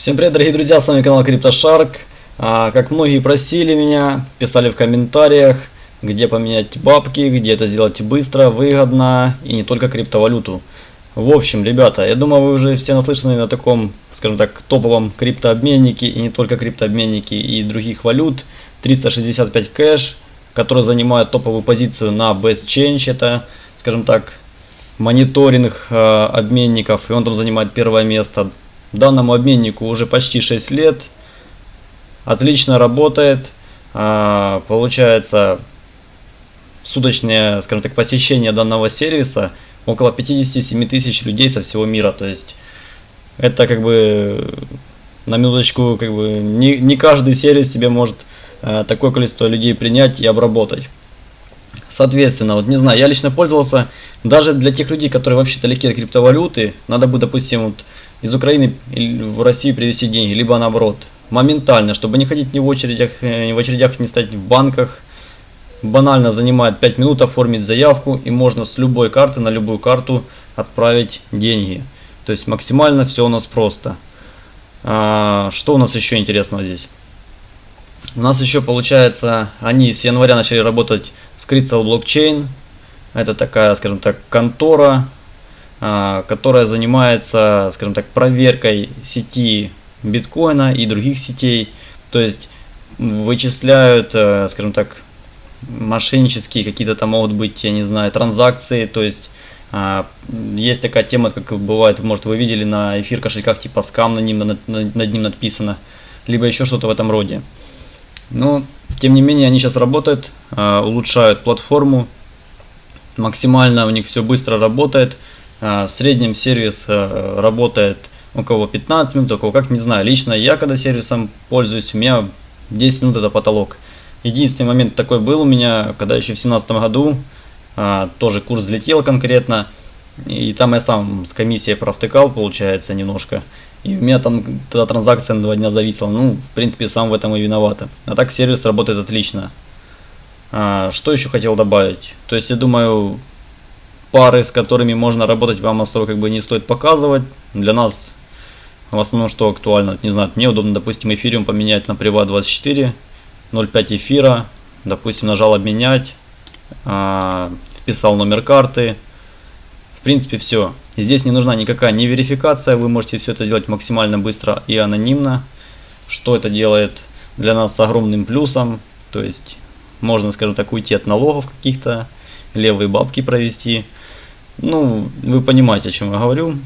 Всем привет, дорогие друзья, с вами канал CryptoShark. А, как многие просили меня, писали в комментариях, где поменять бабки, где это сделать быстро, выгодно и не только криптовалюту. В общем, ребята, я думаю, вы уже все наслышаны на таком, скажем так, топовом криптообменнике и не только криптообменнике и других валют. 365 кэш, который занимает топовую позицию на Best Change, это, скажем так, мониторинг э, обменников, и он там занимает первое место. Данному обменнику уже почти 6 лет. Отлично работает. А, получается суточное, скажем так, посещение данного сервиса около 57 тысяч людей со всего мира. То есть это как бы на минуточку как бы не, не каждый сервис себе может э, такое количество людей принять и обработать. Соответственно, вот не знаю, я лично пользовался даже для тех людей, которые вообще далеки от криптовалюты, надо будет, допустим, вот из Украины в Россию привезти деньги, либо наоборот. Моментально, чтобы не ходить ни в очередях, э, ни в очередях, не стать в банках. Банально занимает 5 минут оформить заявку и можно с любой карты на любую карту отправить деньги. То есть максимально все у нас просто. А, что у нас еще интересного здесь? У нас еще получается, они с января начали работать с Crystal Blockchain. Это такая, скажем так, контора, которая занимается, скажем так, проверкой сети биткоина и других сетей. То есть вычисляют, э, скажем так, мошеннические какие-то там могут быть, я не знаю, транзакции. То есть а, есть такая тема, как бывает, может вы видели на эфир кошельках, типа скам на ним, над, над ним написано, либо еще что-то в этом роде. Но, тем не менее, они сейчас работают, а, улучшают платформу, максимально у них все быстро работает. А, в среднем сервис э, работает у кого 15 минут, у кого как, не знаю. Лично я, когда сервисом пользуюсь, у меня 10 минут это потолок. Единственный момент такой был у меня, когда еще в 2017 году а, тоже курс взлетел конкретно. И там я сам с комиссией провтыкал, получается, немножко. И у меня там тогда транзакция на два дня зависела. Ну, в принципе, сам в этом и виновата. А так сервис работает отлично. А, что еще хотел добавить? То есть, я думаю, пары, с которыми можно работать, вам особо как бы не стоит показывать. Для нас в основном что актуально, не знаю, мне удобно, допустим, эфириум поменять на Privat 24, 0.5 эфира, допустим, нажал обменять, э, вписал номер карты, в принципе все. Здесь не нужна никакая не верификация, вы можете все это сделать максимально быстро и анонимно, что это делает для нас с огромным плюсом, то есть можно, скажем так, уйти от налогов каких-то, левые бабки провести, ну, вы понимаете, о чем я говорю.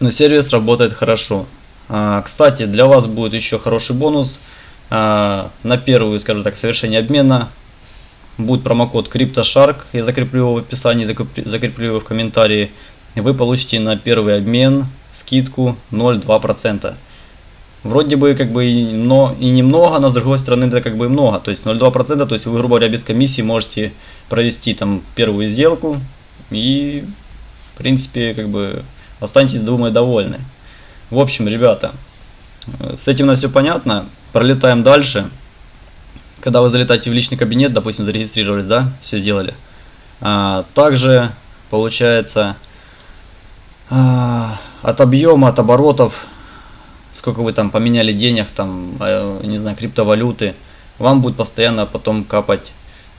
Но сервис работает хорошо. А, кстати, для вас будет еще хороший бонус. А, на первую, скажем так, совершение обмена будет промокод CryptoShark. Я закреплю его в описании, закреплю его в комментарии. Вы получите на первый обмен скидку 0,2%. Вроде бы как бы но, и немного, но с другой стороны это как бы много. То есть 0,2%, то есть вы, грубо говоря, без комиссии можете провести там первую сделку и, в принципе, как бы останетесь, думаю, довольны. В общем, ребята, с этим на все понятно. Пролетаем дальше. Когда вы залетаете в личный кабинет, допустим, зарегистрировались, да, все сделали. А, также, получается, а, от объема, от оборотов, сколько вы там поменяли денег, там, а, не знаю, криптовалюты, вам будет постоянно потом капать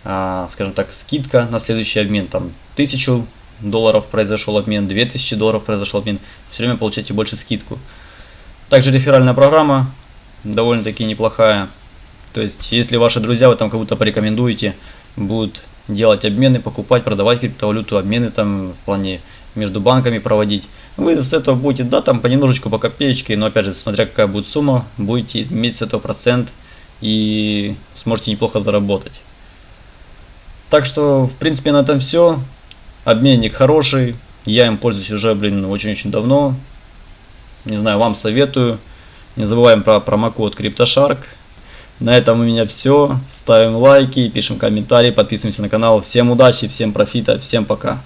скажем так, скидка на следующий обмен, там, 1000 долларов произошел обмен, 2000 долларов произошел обмен, все время получаете больше скидку. Также реферальная программа довольно-таки неплохая. То есть, если ваши друзья вы там кого-то порекомендуете, будут делать обмены, покупать, продавать криптовалюту, обмены там в плане между банками проводить. Вы с этого будете, да, там понемножечку, по копеечке, но опять же, смотря какая будет сумма, будете иметь с этого процент и сможете неплохо заработать. Так что, в принципе, на этом все. Обменник хороший. Я им пользуюсь уже, блин, очень-очень давно. Не знаю, вам советую. Не забываем про промокод CryptoShark. На этом у меня все. Ставим лайки, пишем комментарии, подписываемся на канал. Всем удачи, всем профита, всем пока.